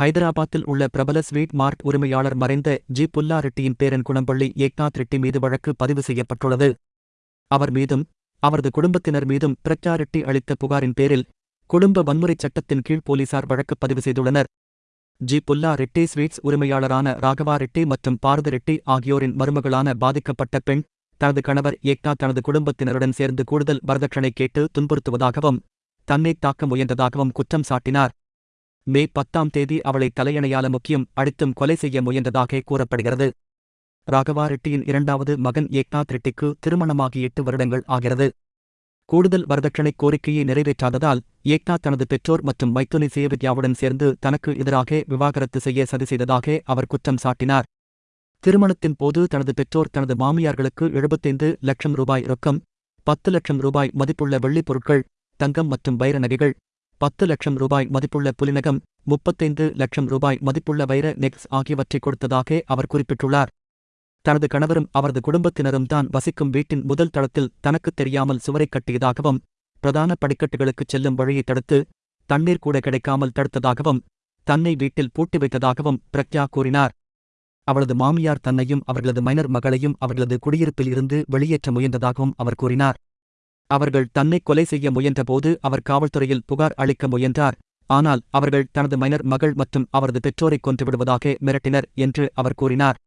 ஹைதராபாத்தில் உள்ள பிரபல ஸ்வீட் மார்ட் உரிமையாளர் மறைந்த ஜி. புல்லா ரெட்டியின் பேரன் குணம்பள்ளி ஏக்நாத் ரெட்டி மீது வழக்கு பதிவு செய்யப்பட்டுள்ளது. அவர் மீதும் அவரது குடும்பத்தினர் மீதும் பிரச்சா ரெட்டி அளித்த புகாரின் பேரில் குடும்ப வன்முறை சட்டத்தின் கீழ் போலீசார் வழக்கு பதிவு செய்துள்ளனர். ஜி. புல்லா ரெட்டி ஸ்வீட்ஸ் உரிமையாளரான ராகவா ரெட்டி மற்றும் பாரத ரெட்டி ஆகியோரின் மருமகளான பாதிக்கப்பட்ட பெண் தனது கணவர் ஏக்நாத் தனது குடும்பத்தினருடன் சேர்ந்து கூடுதல் வரதட்சணை கேட்டு துன்புறுத்துவதாகவும் தன்னை தாக்க முயன்றதாகவும் குற்றம் சாட்டினார். மே பத்தாம் தேதி அவளை தலையணையால முக்கியம் அடித்தும் கொலை செய்ய முயன்றதாக கூறப்படுகிறது. ராகவா ரெட்டியின் இரண்டாவது மகன் ஏக்நாத் ரெட்டிக்கு திருமணமாகி எட்டு வருடங்கள் ஆகிறது. கூடுதல் வரதட்சணை கோரிக்கையை நிறைவேற்றாததால் ஏக்நாத் தனது பெற்றோர் மற்றும் மைத்துனி சேவித்யாவுடன் சேர்ந்து தனக்கு எதிராக விவாகரத்து செய்ய சதி செய்ததாக அவர் குற்றம் சாட்டினார். திருமணத்தின் போது தனது பெற்றோர் தனது மாமியார்களுக்கு எழுபத்தைந்து லட்சம் ரூபாய் ரொக்கம் பத்து லட்சம் ரூபாய் மதிப்புள்ள வெள்ளிப் பொருட்கள் தங்கம் மற்றும் வைர நகைகள் பத்து லட்சம் ரூபாய் மதிப்புள்ள புலினகம் முப்பத்தைந்து லட்சம் ரூபாய் மதிப்புள்ள வைர நெக்ஸ் ஆகியவற்றை கொடுத்ததாக அவர் குறிப்பிட்டுள்ளார். தனது கணவரும் அவரது குடும்பத்தினரும் தான் வசிக்கும் வீட்டின் முதல் தளத்தில் தனக்குத் தெரியாமல் சுவரைக் கட்டியதாகவும் பிரதான படிக்கட்டுகளுக்குச் செல்லும் வழியை தடுத்து தண்ணீர் கூட கிடைக்காமல் தடுத்ததாகவும் தன்னை வீட்டில் பூட்டி வைத்ததாகவும் பிரக்யா கூறினார். அவளது மாமியார் தன்னையும் அவர்களது மைனர் மகளையும் அவர்களது குடியிருப்பில் இருந்து வெளியேற்ற முயன்றதாகவும் அவர் கூறினார். அவர்கள் தன்னை கொலை செய்ய முயன்றபோது அவர் காவல்துறையில் புகார் அளிக்க முயன்றார். ஆனால் அவர்கள் தனது மைனர் மகள் மற்றும் அவரது பெற்றோரை கொன்றுவிடுவதாக மிரட்டினர் என்று அவர் கூறினார்.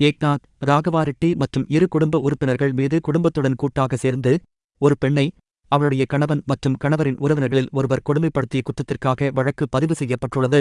ஏக்நாத் ராகவா ரெட்டி மற்றும் இரு குடும்ப உறுப்பினர்கள் மீது குடும்பத்துடன் கூட்டாக சேர்ந்து ஒரு பெண்ணை அவளுடைய கணவன் மற்றும் கணவரின் உறவினர்களில் ஒருவர் கொடுமைப்படுத்திய குற்றத்திற்காக வழக்கு பதிவு செய்யப்பட்டுள்ளது.